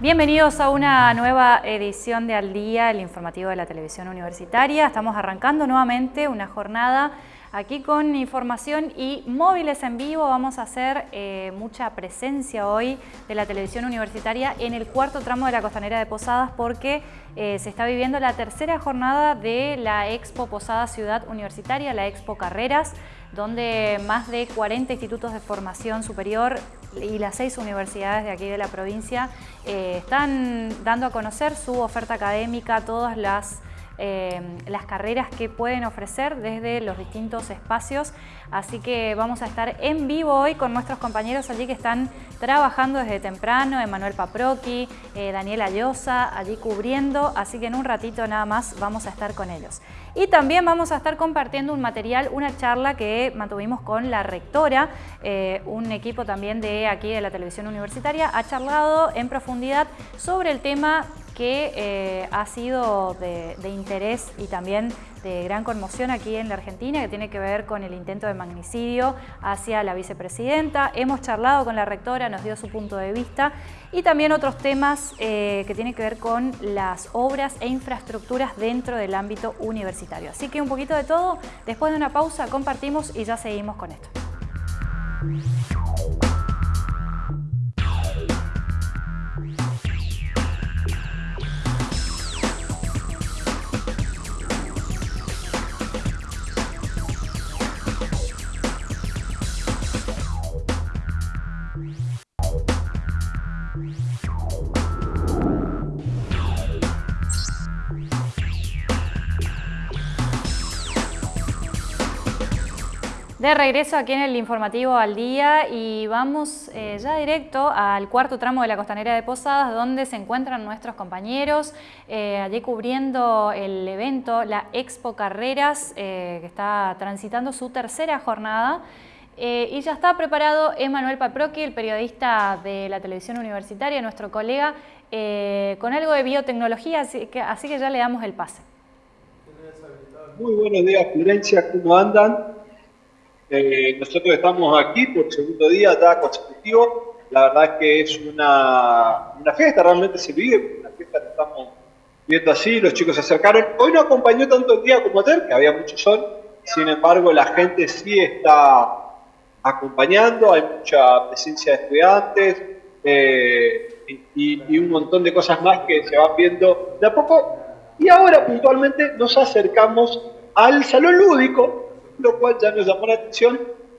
Bienvenidos a una nueva edición de Al Día, el informativo de la televisión universitaria. Estamos arrancando nuevamente una jornada aquí con información y móviles en vivo. Vamos a hacer eh, mucha presencia hoy de la televisión universitaria en el cuarto tramo de la Costanera de Posadas porque eh, se está viviendo la tercera jornada de la Expo Posada Ciudad Universitaria, la Expo Carreras, donde más de 40 institutos de formación superior y las seis universidades de aquí de la provincia eh, están dando a conocer su oferta académica, todas las eh, las carreras que pueden ofrecer desde los distintos espacios. Así que vamos a estar en vivo hoy con nuestros compañeros allí que están trabajando desde temprano, Emanuel Paproqui, eh, Daniela allí cubriendo, así que en un ratito nada más vamos a estar con ellos. Y también vamos a estar compartiendo un material, una charla que mantuvimos con la rectora, eh, un equipo también de aquí de la televisión universitaria, ha charlado en profundidad sobre el tema que eh, ha sido de, interés y también de gran conmoción aquí en la Argentina, que tiene que ver con el intento de magnicidio hacia la vicepresidenta. Hemos charlado con la rectora, nos dio su punto de vista y también otros temas eh, que tienen que ver con las obras e infraestructuras dentro del ámbito universitario. Así que un poquito de todo, después de una pausa compartimos y ya seguimos con esto. De regreso aquí en el informativo al día y vamos eh, ya directo al cuarto tramo de la costanera de Posadas donde se encuentran nuestros compañeros eh, allí cubriendo el evento, la Expo Carreras eh, que está transitando su tercera jornada y ya está preparado Emanuel Paproqui, el periodista de la televisión universitaria, nuestro colega, con algo de biotecnología, así que, así que ya le damos el pase. Muy buenos días Florencia, ¿cómo andan? Eh, nosotros estamos aquí por segundo día ya consecutivo. La verdad es que es una, una fiesta, realmente se vive, una fiesta que estamos viendo así, los chicos se acercaron. Hoy no acompañó tanto el día como ayer, que había mucho sol, sin embargo la gente sí está acompañando, hay mucha presencia de estudiantes eh, y, y un montón de cosas más que se van viendo de a poco. Y ahora puntualmente nos acercamos al salón lúdico, lo cual ya nos llamó la atención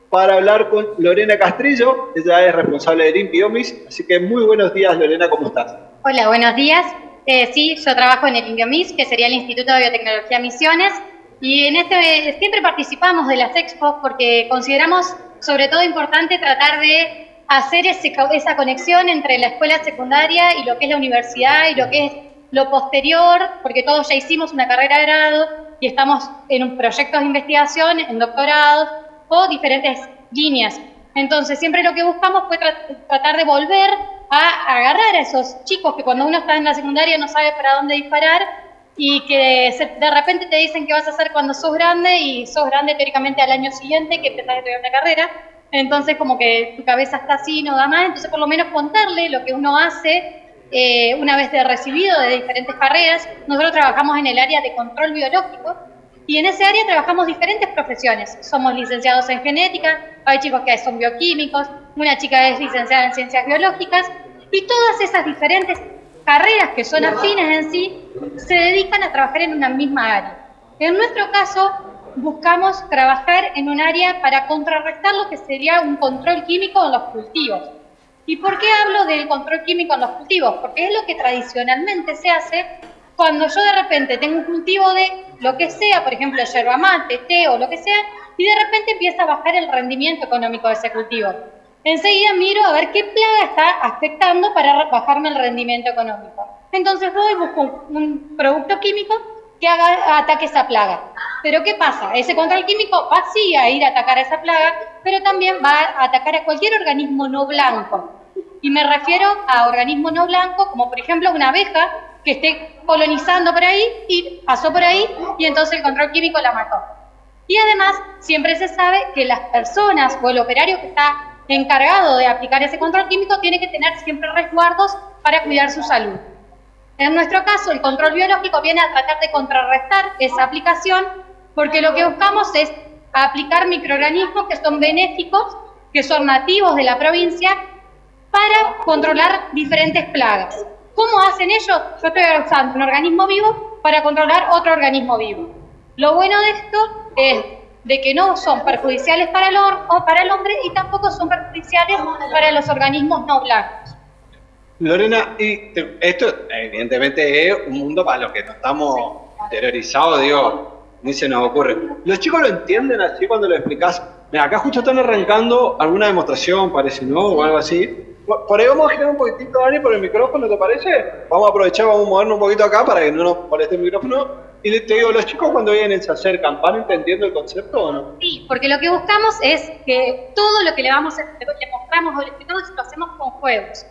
para hablar con Lorena Castrillo, ella es responsable de Biomis, así que muy buenos días Lorena, ¿cómo estás? Hola, buenos días. Eh, sí, yo trabajo en el Biomis, que sería el Instituto de Biotecnología Misiones, y en este siempre participamos de las expos porque consideramos sobre todo importante tratar de hacer ese, esa conexión entre la escuela secundaria y lo que es la universidad y lo que es lo posterior, porque todos ya hicimos una carrera de grado y estamos en proyectos de investigación, en doctorados o diferentes líneas. Entonces, siempre lo que buscamos fue tratar de volver a agarrar a esos chicos que cuando uno está en la secundaria no sabe para dónde disparar y que de repente te dicen qué vas a hacer cuando sos grande y sos grande teóricamente al año siguiente que empezás a estudiar una carrera. Entonces, como que tu cabeza está así, no da más. Entonces, por lo menos contarle lo que uno hace eh, una vez de recibido de diferentes carreras, nosotros trabajamos en el área de control biológico y en ese área trabajamos diferentes profesiones. Somos licenciados en genética, hay chicos que son bioquímicos, una chica es licenciada en ciencias biológicas y todas esas diferentes carreras que son afines en sí se dedican a trabajar en una misma área. En nuestro caso, buscamos trabajar en un área para contrarrestar lo que sería un control químico en los cultivos. ¿Y por qué hablo del control químico en los cultivos? Porque es lo que tradicionalmente se hace cuando yo de repente tengo un cultivo de lo que sea, por ejemplo, yerba mate, té o lo que sea, y de repente empieza a bajar el rendimiento económico de ese cultivo. Enseguida miro a ver qué plaga está afectando para bajarme el rendimiento económico. Entonces voy y busco un producto químico que haga, ataque esa plaga. Pero ¿qué pasa? Ese control químico va sí a ir a atacar a esa plaga, pero también va a atacar a cualquier organismo no blanco. Y me refiero a organismos no blancos, como por ejemplo una abeja que esté colonizando por ahí y pasó por ahí y entonces el control químico la mató. Y además, siempre se sabe que las personas o el operario que está encargado de aplicar ese control químico tiene que tener siempre resguardos para cuidar su salud. En nuestro caso, el control biológico viene a tratar de contrarrestar esa aplicación porque lo que buscamos es aplicar microorganismos que son benéficos, que son nativos de la provincia, para controlar diferentes plagas. ¿Cómo hacen ellos? Yo estoy usando un organismo vivo para controlar otro organismo vivo. Lo bueno de esto es de que no son perjudiciales para el, para el hombre y tampoco son perjudiciales para los organismos no blancos. Lorena, y esto evidentemente es un mundo para los que no estamos terrorizados, digo, ni se nos ocurre. ¿Los chicos lo entienden así cuando lo explicas? Mira, acá justo están arrancando alguna demostración, parece, ¿no? O algo así. Por, ahí vamos a girar un poquitito, Dani, por el micrófono, ¿te parece? Vamos a aprovechar, vamos a movernos un poquito acá para que no nos moleste el micrófono. Y te digo, ¿los chicos cuando vienen se acercan, van entendiendo el concepto o no? Sí, porque lo que buscamos es que todo lo que le vamos a, le mostramos o le explicamos lo hacemos con juegos.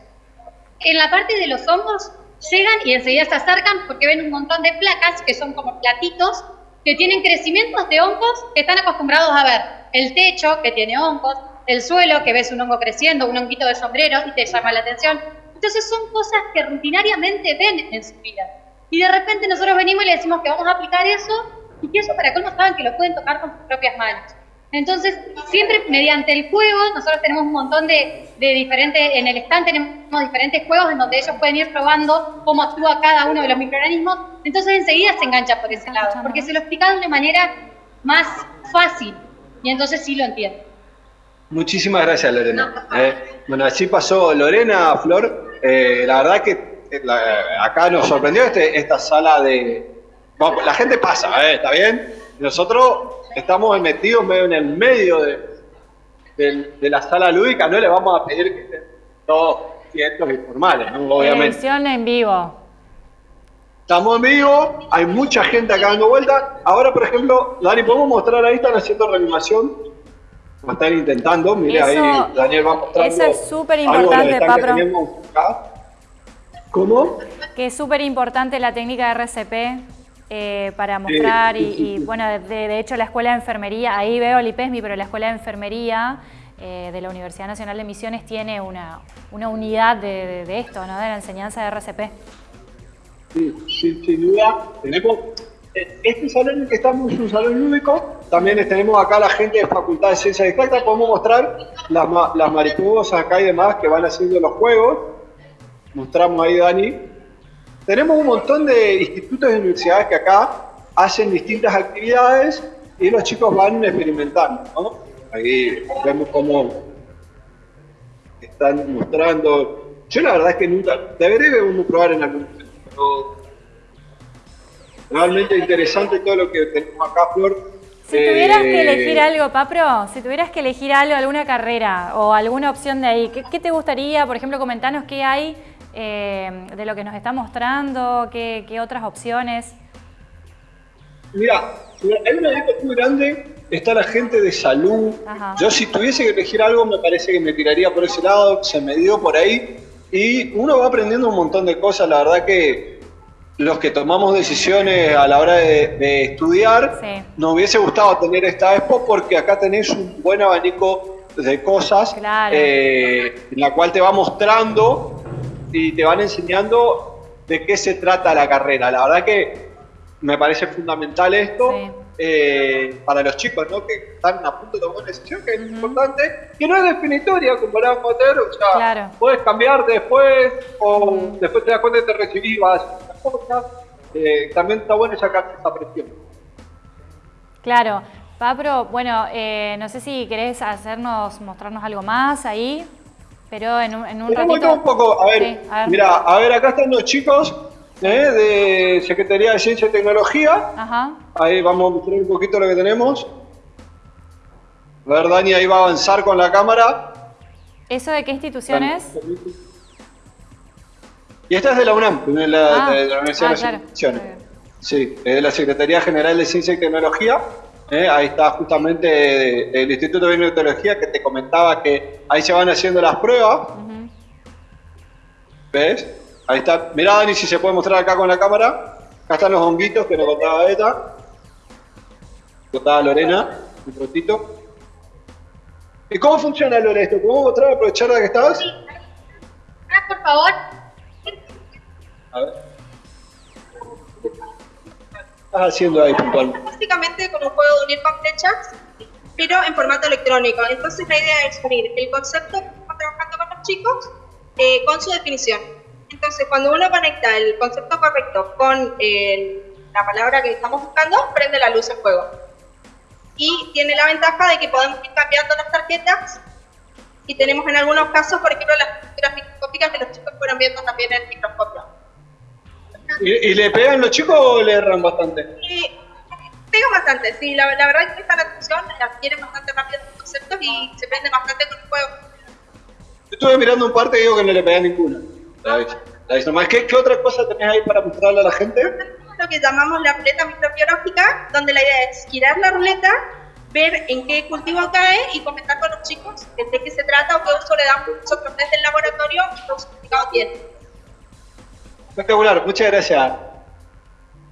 En la parte de los hongos llegan y enseguida se acercan porque ven un montón de placas que son como platitos que tienen crecimientos de hongos que están acostumbrados a ver. El techo que tiene hongos, el suelo que ves un hongo creciendo, un honguito de sombrero y te llama la atención. Entonces son cosas que rutinariamente ven en su vida. Y de repente nosotros venimos y le decimos que vamos a aplicar eso y que eso para cómo saben que lo pueden tocar con sus propias manos. Entonces, siempre mediante el juego, nosotros tenemos un montón de, diferentes, en el stand tenemos diferentes juegos en donde ellos pueden ir probando cómo actúa cada uno de los microorganismos, entonces enseguida se engancha por ese lado, porque se lo explican de manera más fácil y entonces sí lo entienden. Muchísimas gracias, Lorena. Eh, bueno, así pasó Lorena, Flor. Eh, la verdad que eh, acá nos sorprendió este, esta sala de... la gente pasa, ¿está bien? Nosotros estamos metidos medio en el medio de, de, la sala lúdica, no le vamos a pedir que estén todos quietos y formales, ¿no? obviamente. en vivo. Estamos en vivo, hay mucha gente acá dando vueltas. Ahora, por ejemplo, Dani, ¿podemos mostrar ahí? Están haciendo reanimación. Están intentando, mire ahí, Daniel va mostrando. Eso es súper importante, Papro. ¿Cómo? Que es súper importante la técnica de RCP eh, para mostrar y, bueno, de, hecho la Escuela de Enfermería, ahí veo el IPESMI, pero la Escuela de Enfermería eh, de la Universidad Nacional de Misiones tiene una, una unidad de, esto, ¿no? de la enseñanza de RCP. Sí, sin duda. Tenemos, este salón en el que estamos es un salón lúdico, también tenemos acá la gente de Facultad de Ciencias Exactas, podemos mostrar las, mariposas acá y demás que van haciendo los juegos. Mostramos ahí, Dani, tenemos un montón de institutos y universidades que acá hacen distintas actividades y los chicos van experimentando, ¿no? Ahí vemos cómo están mostrando. Yo la verdad es que nunca, debería uno probar en algún momento, realmente interesante todo lo que tenemos acá, Flor. Si tuvieras que eh, elegir algo, Papro, si tuvieras que elegir algo, alguna carrera o alguna opción de ahí, ¿qué, qué te gustaría? Por ejemplo, comentanos qué hay eh, de lo que nos está mostrando? ¿Qué, otras opciones? Mira, hay una lista muy grande, está la gente de salud. Yo si tuviese que elegir algo me parece que me tiraría por ese lado, se me dio por ahí. Y uno va aprendiendo un montón de cosas, la verdad que los que tomamos decisiones a la hora de, estudiar, nos hubiese gustado tener esta expo porque acá tenés un buen abanico de cosas eh, en la cual te va mostrando y te van enseñando de qué se trata la carrera. La verdad que me parece fundamental esto eh, para los chicos ¿no? que están a punto de tomar una decisión que es importante, que no es definitoria comparado con hacer, o sea, puedes cambiar después o después te das cuenta que te recibís vas a cosas. Eh, también está bueno sacar esa presión. Claro. Pablo, bueno, eh, no sé si querés hacernos, mostrarnos algo más ahí. Pero en un, en un ratito... un poco, a ver, mira, a ver, acá están los chicos ¿eh? de Secretaría de Ciencia y Tecnología. Ajá. Ahí vamos a mostrar un poquito lo que tenemos. A ver, Dani ahí va a avanzar con la cámara. ¿Eso de qué institución es? Y esta es de la UNAM, de la, ah. de la Universidad ah, de claro. Sí, es de la Secretaría General de Ciencia y Tecnología. ¿eh? ahí está justamente el Instituto de Biotecnología que te comentaba que ahí se van haciendo las pruebas. ¿Ves? Ahí está. Mirá, Dani, si se puede mostrar acá con la cámara. Acá están los honguitos que nos contaba esta. Contaba Lorena, un rotito. ¿Y cómo funciona Lore esto? ¿Podemos mostrar, aprovechar la que estabas? Sí. Ah, por favor. A ver. ¿Qué estás haciendo ahí puntual? Básicamente como un juego de unir con flechas, pero en formato electrónico. Entonces la idea es unir el concepto que estamos trabajando con los chicos eh, con su definición. Entonces cuando uno conecta el concepto correcto con la palabra que estamos buscando, prende la luz el juego. Y tiene la ventaja de que podemos ir cambiando las tarjetas y tenemos en algunos casos, por ejemplo, las pinturas microscópicas que los chicos fueron viendo también en el microscopio. ¿Y, le pegan los chicos o le erran bastante? pegan bastante, sí, la, verdad es que esta atención adquieren bastante rápido los conceptos y se prende bastante con el juego. Yo estuve mirando un parte y digo que no le pegan ninguna. ¿Qué, ¿Qué otra cosa tenés ahí para mostrarle a la gente? Lo que llamamos la ruleta microbiológica, donde la idea es girar la ruleta ver en qué cultivo cae y comentar con los chicos de qué se trata o qué uso le damos nosotros desde el laboratorio y qué significado tiene. Espectacular, muchas gracias.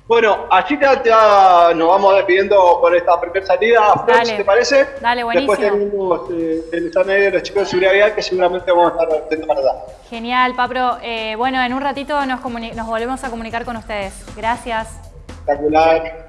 Bueno, así ya, nos vamos despidiendo por esta primera salida. Dale, ¿te parece? Dale, buenísimo. Después tenemos eh, el stand de los chicos de seguridad vial que seguramente vamos a estar atentos para dar. Genial, Papro. Eh, bueno, en un ratito nos, nos volvemos a comunicar con ustedes. Gracias. Espectacular.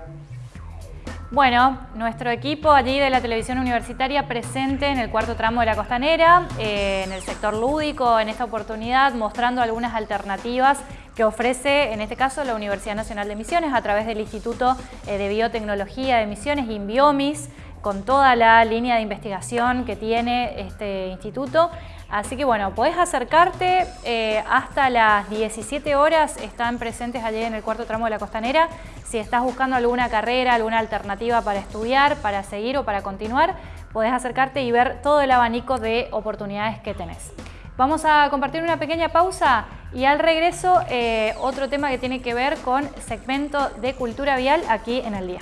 Bueno, nuestro equipo allí de la televisión universitaria presente en el cuarto tramo de la costanera, eh, en el sector lúdico, en esta oportunidad mostrando algunas alternativas que ofrece, en este caso, la Universidad Nacional de Misiones a través del Instituto eh, de Biotecnología de Misiones, INBIOMIS, con toda la línea de investigación que tiene este instituto. Así que bueno, podés acercarte eh, hasta las 17 horas, están presentes allí en el cuarto tramo de la costanera. Si estás buscando alguna carrera, alguna alternativa para estudiar, para seguir o para continuar, podés acercarte y ver todo el abanico de oportunidades que tenés. Vamos a compartir una pequeña pausa y al regreso eh, otro tema que tiene que ver con segmento de cultura vial aquí en el día.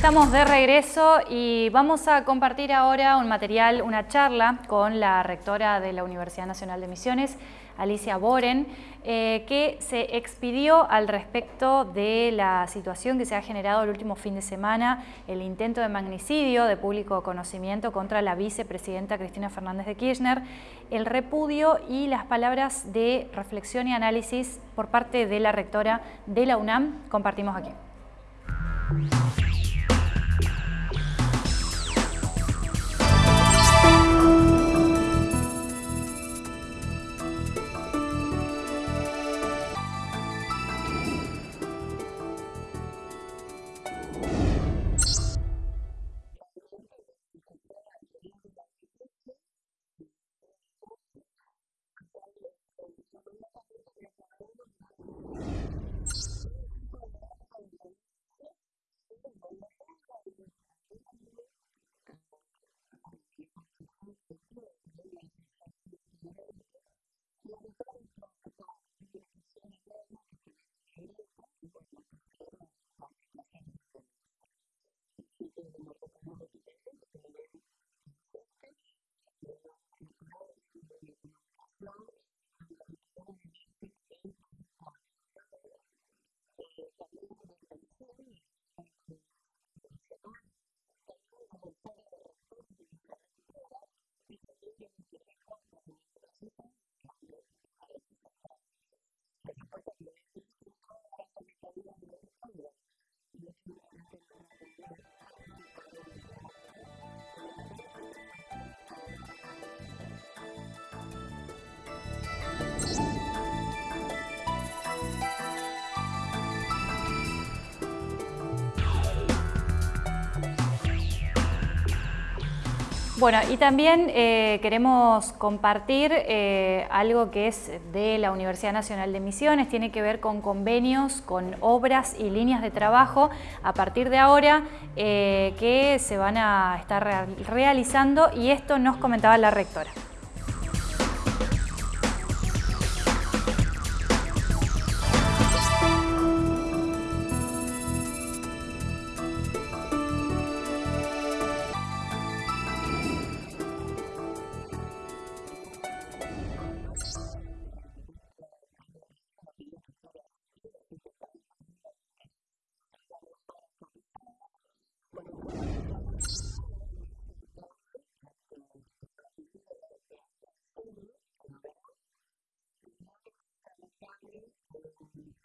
Estamos de regreso y vamos a compartir ahora un material, una charla con la rectora de la Universidad Nacional de Misiones, Alicia Boren, eh, que se expidió al respecto de la situación que se ha generado el último fin de semana, el intento de magnicidio de público conocimiento contra la vicepresidenta Cristina Fernández de Kirchner, el repudio y las palabras de reflexión y análisis por parte de la rectora de la UNAM. Compartimos aquí. Thank you. Bueno, y también eh, queremos compartir eh, algo que es de la Universidad Nacional de Misiones, tiene que ver con convenios, con obras y líneas de trabajo a partir de ahora eh, que se van a estar realizando y esto nos comentaba la rectora.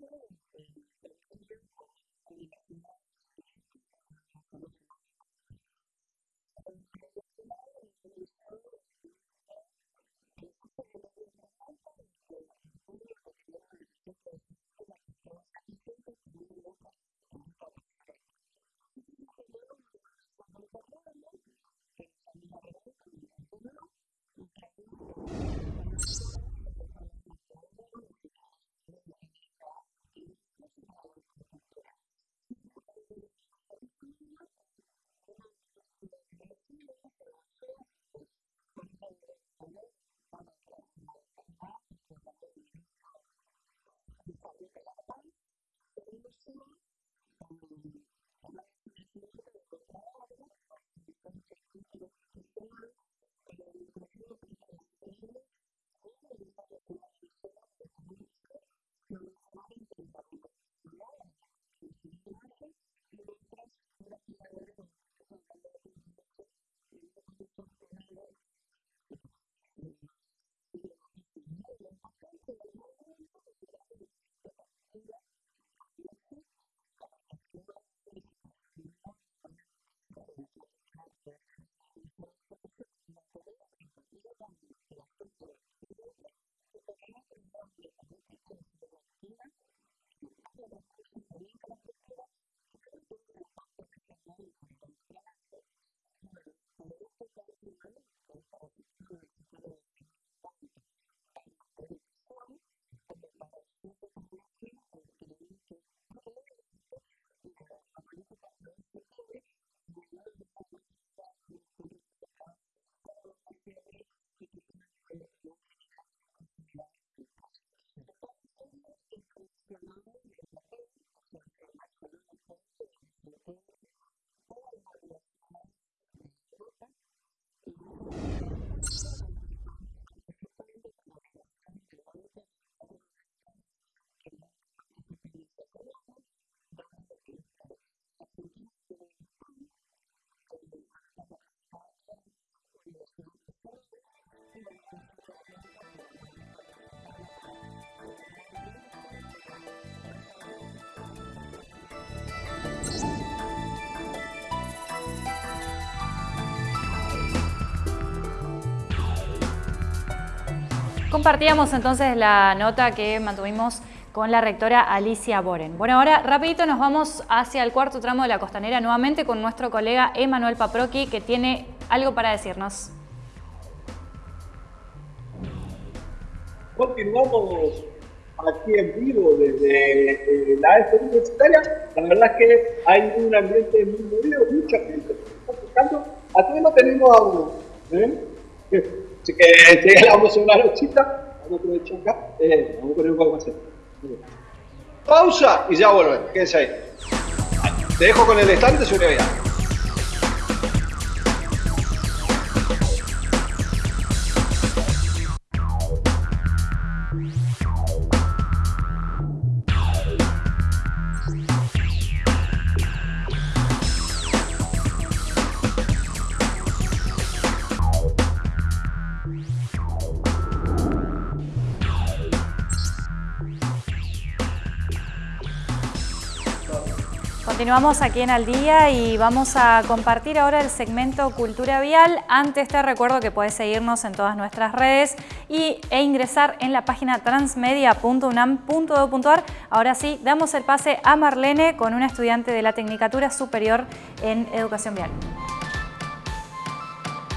Sunday Compartíamos entonces la nota que mantuvimos con la rectora Alicia Boren. Bueno, ahora rapidito nos vamos hacia el cuarto tramo de la costanera nuevamente con nuestro colega Emanuel Paproqui que tiene algo para decirnos. Continuamos aquí en vivo desde la EFE universitaria. La verdad es que hay un ambiente muy movido, mucha gente está buscando. Aquí no tenemos a uno. ¿eh? Así que ya vamos a una nochita. Vamos a aprovechar acá. Eh, vamos a poner un poco más. Pausa y ya volvemos. Quédense ahí. Te dejo con el estante seguridad. Continuamos aquí en Al Día y vamos a compartir ahora el segmento Cultura Vial. Antes te recuerdo que puedes seguirnos en todas nuestras redes y, e ingresar en la página transmedia.unam.edu.ar. Ahora sí, damos el pase a Marlene con una estudiante de la Tecnicatura Superior en Educación Vial.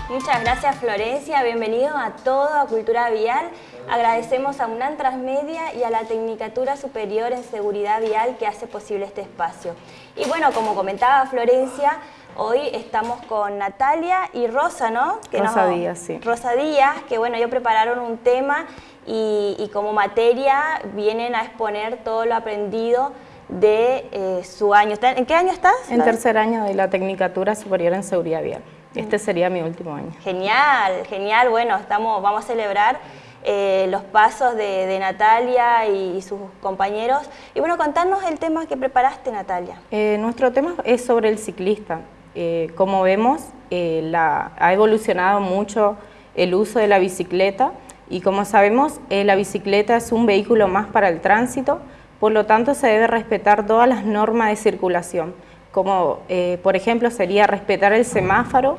Muchas gracias Florencia, bienvenido a todo a Cultura Vial. Agradecemos a UNAM Transmedia y a la Tecnicatura Superior en Seguridad Vial que hace posible este espacio. Y bueno, como comentaba Florencia, hoy estamos con Natalia y Rosa, ¿no? Que Rosa Díaz, sí. Rosa Díaz, que bueno, ellos prepararon un tema y, como materia vienen a exponer todo lo aprendido de eh, su año. ¿En qué año estás? En tercer año de la Tecnicatura Superior en Seguridad Vial. Este sería mi último año. Genial, genial. Bueno, estamos, vamos a celebrar eh, los pasos de, Natalia y, sus compañeros. Y bueno, contanos el tema que preparaste, Natalia. Eh, nuestro tema es sobre el ciclista. Eh, como vemos, ha evolucionado mucho el uso de la bicicleta y como sabemos, la bicicleta es un vehículo más para el tránsito, por lo tanto se debe respetar todas las normas de circulación, como por ejemplo sería respetar el semáforo,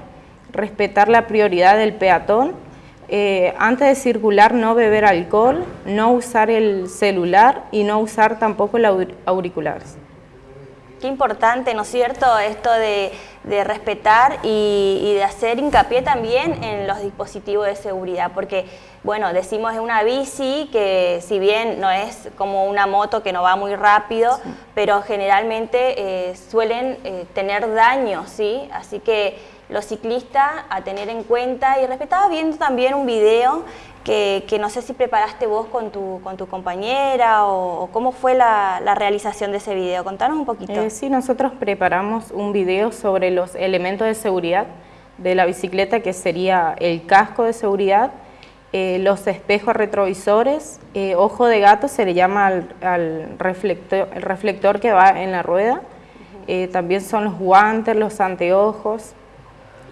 respetar la prioridad del peatón, eh, antes de circular no beber alcohol, no usar el celular y no usar tampoco el auriculares. Qué importante, ¿no es cierto?, esto de, respetar y, de hacer hincapié también en los dispositivos de seguridad, porque, bueno, decimos es una bici que si bien no es como una moto que no va muy rápido, pero generalmente eh, suelen eh, tener daño, ¿sí? Así que los ciclistas a tener en cuenta y respetaba viendo también un video que, no sé si preparaste vos con tu, con tu compañera o, cómo fue la, realización de ese video. Contanos un poquito. Eh, sí, nosotros preparamos un video sobre los elementos de seguridad de la bicicleta que sería el casco de seguridad, eh, los espejos retrovisores, eh, ojo de gato se le llama al, reflector, el reflector que va en la rueda, también son los guantes, los anteojos,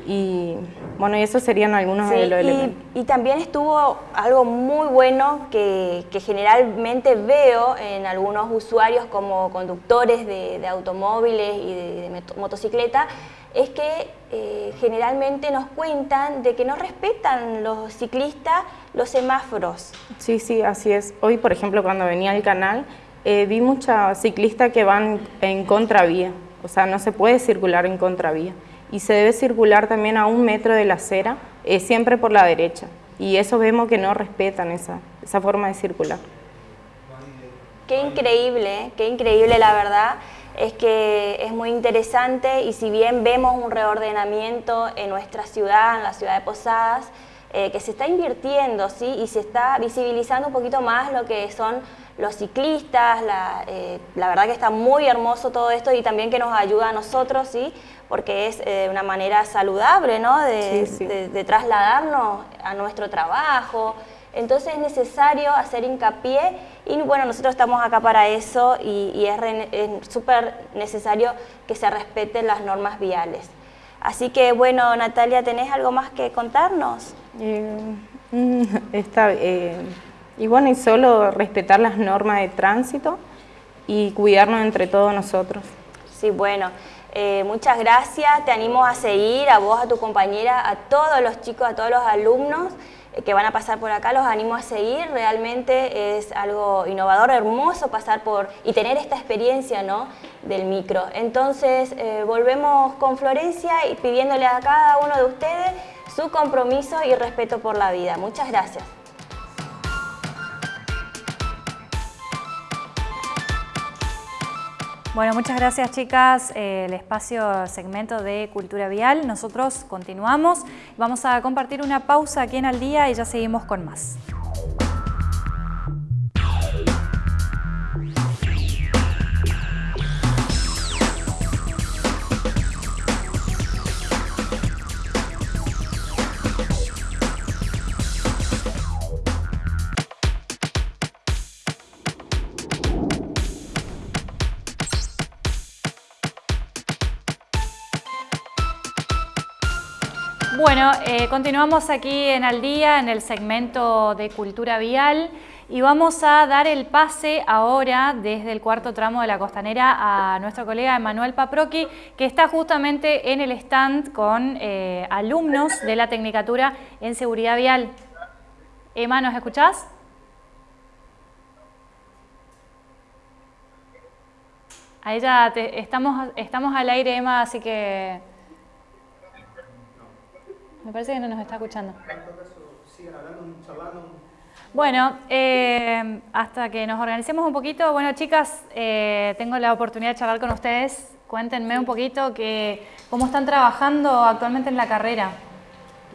y bueno, y esos serían algunos de los elementos. Y también estuvo algo muy bueno que, generalmente veo en algunos usuarios como conductores de, automóviles y de, de motocicleta, es que eh, generalmente nos cuentan de que no respetan los ciclistas los semáforos. Sí, sí, así es. Hoy, por ejemplo, cuando venía al canal, eh, vi muchas ciclistas que van en contravía, o sea, no se puede circular en contravía y se debe circular también a un metro de la acera, eh, siempre por la derecha. Y eso vemos que no respetan esa, esa forma de circular. Qué increíble, qué increíble la verdad. Es que es muy interesante y si bien vemos un reordenamiento en nuestra ciudad, en la ciudad de Posadas, eh, que se está invirtiendo ¿sí? y se está visibilizando un poquito más lo que son los ciclistas, la, eh, la, verdad que está muy hermoso todo esto y también que nos ayuda a nosotros, ¿sí? Porque es eh, una manera saludable ¿no? De, trasladarnos a nuestro trabajo. Entonces es necesario hacer hincapié y bueno, nosotros estamos acá para eso y, es súper necesario que se respeten las normas viales. Así que bueno, Natalia, ¿tenés algo más que contarnos? Eh, mm, está, eh, y bueno, y solo respetar las normas de tránsito y cuidarnos entre todos nosotros. Sí, bueno. Eh, muchas gracias, te animo a seguir, a vos, a tu compañera, a todos los chicos, a todos los alumnos, que van a pasar por acá, los animo a seguir, realmente es algo innovador, hermoso pasar por y tener esta experiencia ¿no? del micro. Entonces eh, volvemos con Florencia y pidiéndole a cada uno de ustedes su compromiso y respeto por la vida. Muchas gracias. Bueno, muchas gracias chicas. Eh, el espacio segmento de Cultura Vial. Nosotros continuamos. Vamos a compartir una pausa aquí en Al Día y ya seguimos con más. Eh, continuamos aquí en Al Día, en el segmento de Cultura Vial y vamos a dar el pase ahora desde el cuarto tramo de la costanera a nuestro colega Emanuel Paproqui, que está justamente en el stand con eh, alumnos de la Tecnicatura en Seguridad Vial. Emma, ¿nos escuchás? Ahí ya estamos, estamos al aire, Emma, así que me parece que no nos está escuchando. Bueno, eh, hasta que nos organicemos un poquito, bueno chicas, eh, tengo la oportunidad de charlar con ustedes. Cuéntenme un poquito que, cómo están trabajando actualmente en la carrera.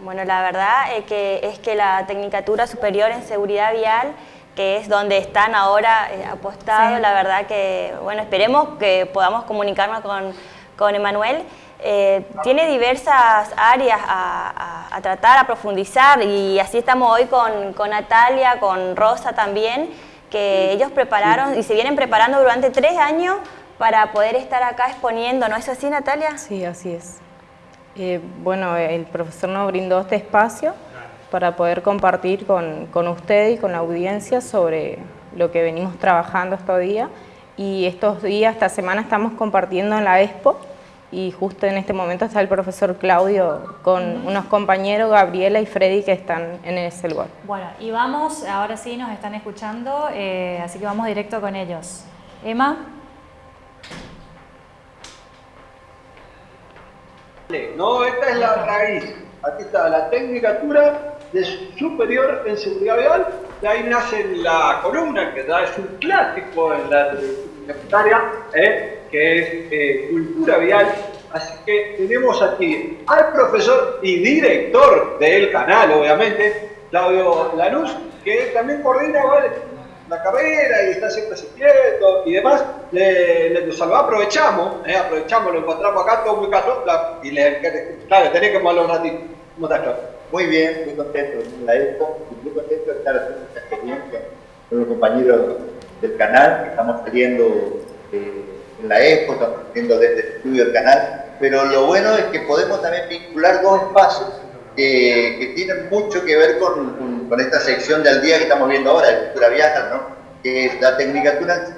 Bueno, la verdad es que, es que la Tecnicatura Superior en Seguridad Vial, que es donde están ahora eh, apostados, la verdad que, bueno, esperemos que podamos comunicarnos con, con Emanuel. Eh, tiene diversas áreas a, tratar, a profundizar y así estamos hoy con, Natalia, con Rosa también, que ellos prepararon y se vienen preparando durante tres años para poder estar acá exponiendo, ¿no es así Natalia? Sí, así es. Eh, bueno, el profesor nos brindó este espacio para poder compartir con, con usted y con la audiencia sobre lo que venimos trabajando estos días y estos días, esta semana estamos compartiendo en la Expo y justo en este momento está el profesor Claudio con unos compañeros, Gabriela y Freddy, que están en ese lugar. Bueno, y vamos, ahora sí nos están escuchando, eh, así que vamos directo con ellos. Emma. No, esta es la raíz. Aquí está la tecnicatura de superior en seguridad vial. De ahí nace la columna, que ya es un clásico en la secundaria, ¿eh? Que es eh, cultura vial. Así que tenemos aquí al profesor y director del canal, obviamente, Claudio Lanús, que también coordina la carrera y está siempre asistiendo y demás. Le, le, aprovechamos, eh, aprovechamos, lo encontramos acá, todo muy casual, y le, claro, tenés que moverlo un ratito. ¿Cómo estás, Claudio? Muy bien, muy contento la EXPO, muy contento de estar haciendo esta experiencia con los compañeros del canal, que estamos saliendo eh, la EXPO, estamos saliendo desde el estudio del canal, pero lo bueno es que podemos también vincular dos espacios que, tienen mucho que ver con, esta sección del día que estamos viendo ahora, de cultura vial, ¿no? que es la tecnicatura de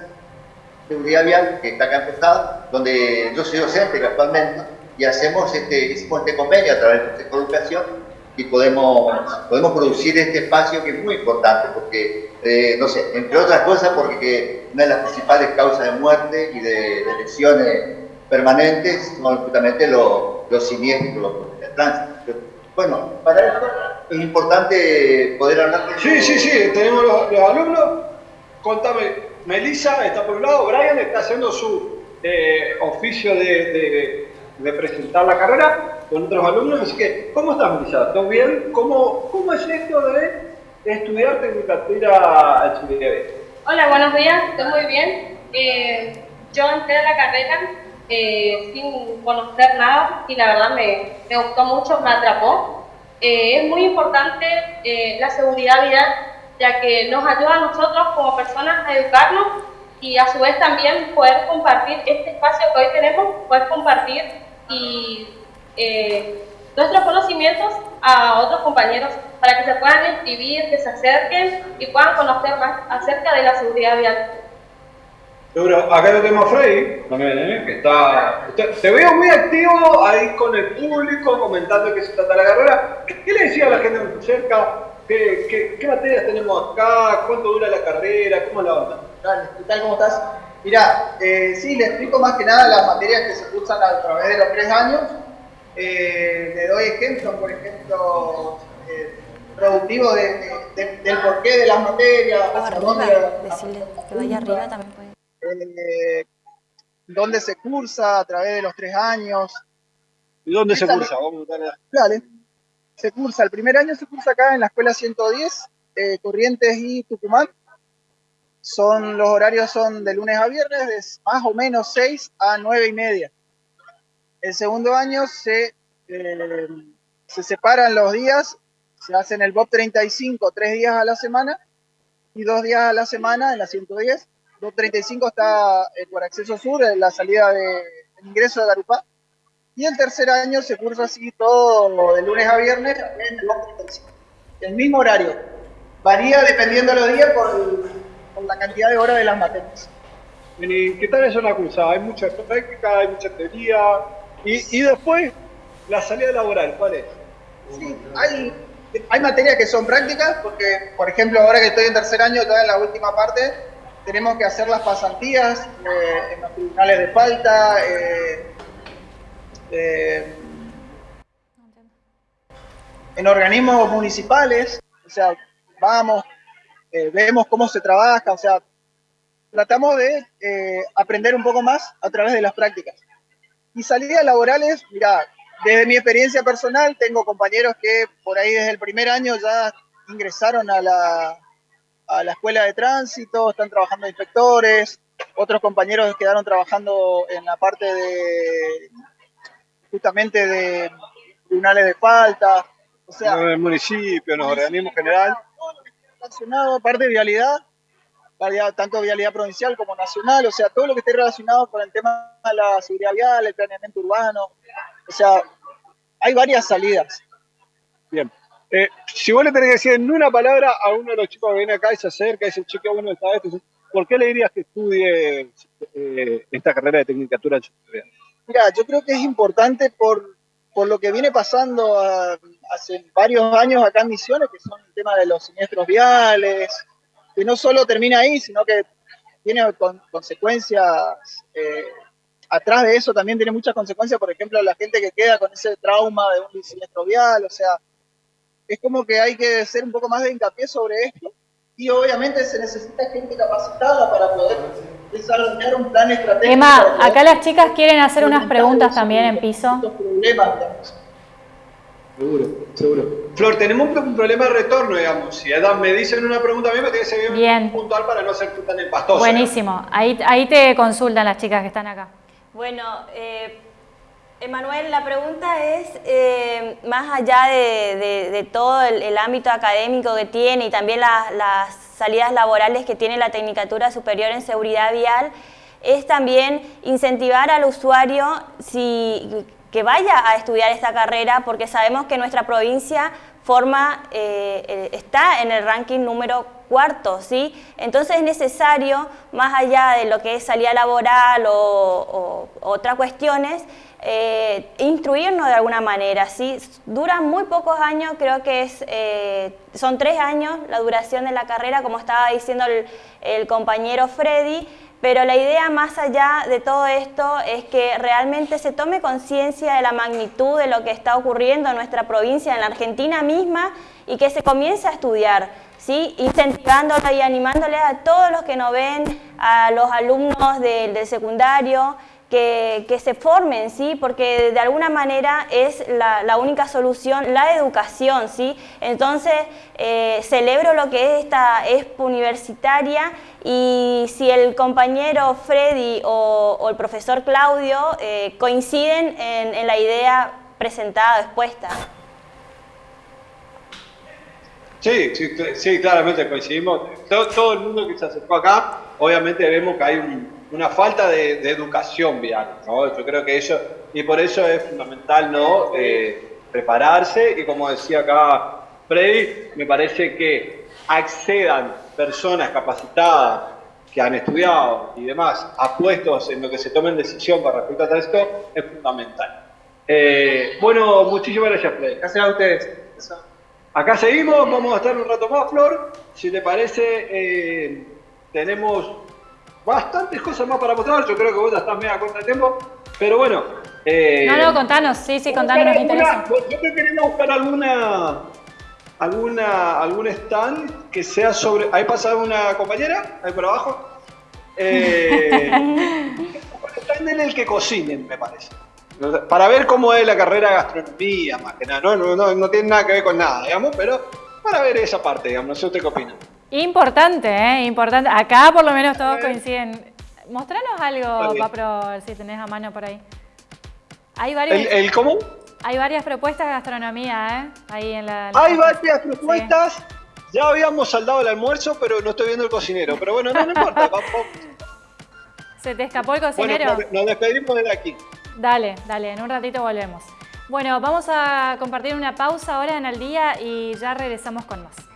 seguridad vial, que está acá en donde yo soy docente actualmente, y hacemos este, hicimos este convenio a través de Consejo de Educación y podemos, podemos producir este espacio que es muy importante, porque, eh, no sé, entre otras cosas, porque una de las principales causas de muerte y de, lesiones permanentes son justamente los, los siniestros de tránsito. Bueno, para eso es importante poder hablar de Sí, sí, sí, tenemos los, alumnos. Contame, Melissa está por un lado, Brian está haciendo su eh, oficio de presentar la carrera con otros alumnos. Así que, ¿cómo estás, Melissa? ¿Todo bien? ¿Cómo, cómo es esto de estudiar tecnicatura al Hola, buenos días, estoy muy bien. Eh, yo entré a la carrera eh, sin conocer nada y la verdad me, me gustó mucho, me atrapó. Eh, es muy importante la seguridad vial, ya que nos ayuda a nosotros como personas a educarnos y a su vez también poder compartir este espacio que hoy tenemos, poder compartir y eh, nuestros conocimientos a otros compañeros para que se puedan inscribir, que se acerquen y puedan conocer más acerca de la seguridad vial. Seguro, acá lo tenemos a Freddy también, ¿eh? que está, te, veo muy activo ahí con el público, comentando que se trata la carrera. ¿Qué, le decía a la gente cerca? ¿Qué, qué, materias tenemos acá? ¿Cuánto dura la carrera? ¿Cómo la onda? Dale, ¿qué tal? ¿Cómo estás? Mira, eh, sí, le explico más que nada las materias que se cursan a través de los tres años. Eh, le doy ejemplos, por ejemplo, eh, productivo de, del porqué de las materias. decirle que vaya arriba también puede. Eh, dónde se cursa a través de los tres años. ¿Y dónde se cursa? Vamos a Dale. Se cursa, el primer año se cursa acá en la escuela 110, eh, Corrientes y Tucumán. Son, los horarios son de lunes a viernes, de más o menos 6 a 9 y media. El segundo año se, eh, se separan los días, se hacen el BOP 35 tres días a la semana y dos días a la semana en la 110 235 está eh, por acceso sur, en la salida de ingreso de Garupá. Y el tercer año se cursa así todo de lunes a viernes en el 235. El mismo horario. Varía dependiendo de los días por, la cantidad de horas de las materias. ¿Y qué tal es una cursa? Hay mucha práctica, hay mucha teoría. Y, y después, la salida laboral, ¿cuál es? Sí, hay, hay materias que son prácticas, porque, por ejemplo, ahora que estoy en tercer año, todavía en la última parte, tenemos que hacer las pasantías eh, en los tribunales de falta, eh, eh, en organismos municipales, o sea, vamos, vemos cómo se trabaja, o sea, tratamos de aprender un poco más a través de las prácticas. Y salidas laborales, mira, desde mi experiencia personal, tengo compañeros que por ahí desde el primer año ya ingresaron a la, a la escuela de tránsito, están trabajando inspectores, otros compañeros quedaron trabajando en la parte de justamente de tribunales de falta, o sea, en el municipio, en los organismos general. Relacionado, aparte de vialidad, tanto vialidad provincial como nacional, o sea, todo lo que esté relacionado con el tema de la seguridad vial, el planeamiento urbano, o sea, hay varias salidas. Bien. Eh, si vos le tenés que decir en una palabra a uno de los chicos que viene acá y se acerca y dice, chico, bueno, está esto, ¿por qué le dirías que estudie eh, esta carrera de tecnicatura en Mira, yo creo que es importante por, por lo que viene pasando ah, hace varios años acá en Misiones, que son el tema de los siniestros viales, que no solo termina ahí, sino que tiene consecuencias, eh, atrás de eso también tiene muchas consecuencias, por ejemplo, la gente que queda con ese trauma de un siniestro vial, o sea, es como que hay que hacer un poco más de hincapié sobre esto y obviamente se necesita gente capacitada para poder desarrollar un plan estratégico. Emma, acá las chicas quieren hacer unas preguntas también en piso. Seguro, seguro. Flor, tenemos un problema de retorno, digamos. Si Adam me dicen una pregunta a mí, me tiene que ser bien puntual para no ser tan empastoso. Buenísimo. Ahí, ahí te consultan las chicas que están acá. Bueno, eh, Emanuel, la pregunta es, eh, más allá de, todo el, ámbito académico que tiene y también las salidas laborales que tiene la Tecnicatura Superior en Seguridad Vial, es también incentivar al usuario que vaya a estudiar esta carrera, porque sabemos que nuestra provincia forma, eh, eh, está en el ranking número cuarto, ¿sí? Entonces es necesario, más allá de lo que es salida laboral o otras cuestiones, eh, instruirnos de alguna manera. ¿sí? Dura muy pocos años, creo que es, eh, son tres años la duración de la carrera, como estaba diciendo el, compañero Freddy, pero la idea más allá de todo esto es que realmente se tome conciencia de la magnitud de lo que está ocurriendo en nuestra provincia, en la Argentina misma, y que se comience a estudiar, ¿sí? incentivándole y animándole a todos los que nos ven, a los alumnos del secundario, que, se formen, ¿sí? porque de alguna manera es la, única solución, la educación. ¿sí? Entonces, eh, celebro lo que es esta expo universitaria y si el compañero Freddy o, el profesor Claudio eh, coinciden en, la idea presentada, expuesta. Sí, sí, claramente coincidimos. Todo, todo, el mundo que se acercó acá, obviamente vemos que hay un, una falta de, educación vial, ¿no? Yo creo que eso, y por eso es fundamental, ¿no? Eh, prepararse y como decía acá Freddy, me parece que accedan personas capacitadas que han estudiado y demás a puestos en lo que se tomen decisión con respecto a esto es fundamental. Eh, bueno, muchísimas gracias, Freddy. Gracias a ustedes. Acá seguimos, vamos a estar un rato más, Flor. Si te parece, eh, tenemos bastantes cosas más para mostrar. Yo creo que vos ya estás media corta de tiempo. Pero bueno. Eh, no, no, contanos. Sí, sí, contanos, nos interesa. Yo te quería buscar alguna, alguna, algún stand que sea sobre. Ahí pasa una compañera, ahí por abajo. Eh, un stand en el que cocinen, me parece. Para ver cómo es la carrera de gastronomía, más que nada. No, no, no, no tiene nada que ver con nada, digamos, pero para ver esa parte, digamos. No sé usted qué opina. Importante, ¿eh? Importante. Acá por lo menos todos coinciden. Mostranos algo, Papro, si tenés a mano por ahí. Hay varios... ¿El, cómo? Hay varias propuestas de gastronomía, ¿eh? Ahí en la... Hay varias propuestas. Ya habíamos saldado el almuerzo, pero no estoy viendo el cocinero. Pero bueno, no, importa. ¿Se te escapó el cocinero? Bueno, nos despedimos de aquí. Dale, dale, en un ratito volvemos. Bueno, vamos a compartir una pausa ahora en el día y ya regresamos con más.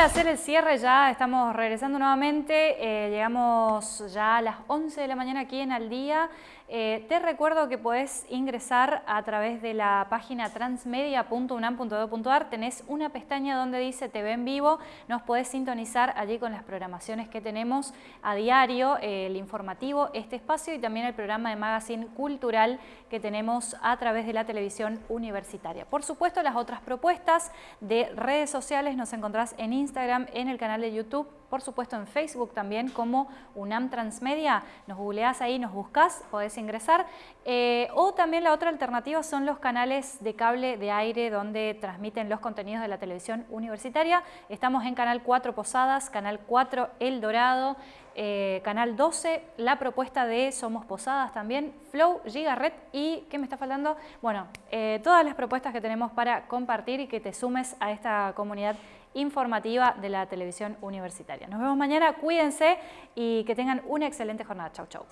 Para hacer el cierre ya estamos regresando nuevamente, eh, llegamos ya a las 11 de la mañana aquí en Al Día. Eh, te recuerdo que podés ingresar a través de la página transmedia.unam.edu.ar, tenés una pestaña donde dice TV en vivo, nos podés sintonizar allí con las programaciones que tenemos a diario, eh, el informativo, este espacio y también el programa de magazine cultural que tenemos a través de la televisión universitaria. Por supuesto, las otras propuestas de redes sociales nos encontrás en Instagram, en el canal de YouTube, por supuesto en Facebook también como UNAM Transmedia. Nos googleás ahí, nos buscas, podés ingresar. Eh, o también la otra alternativa son los canales de cable de aire donde transmiten los contenidos de la televisión universitaria. Estamos en Canal 4 Posadas, Canal 4 El Dorado, eh, Canal 12, la propuesta de Somos Posadas también, Flow, Gigaret y, ¿qué me está faltando? Bueno, eh, todas las propuestas que tenemos para compartir y que te sumes a esta comunidad informativa de la televisión universitaria. Nos vemos mañana, cuídense y que tengan una excelente jornada. Chau, chau.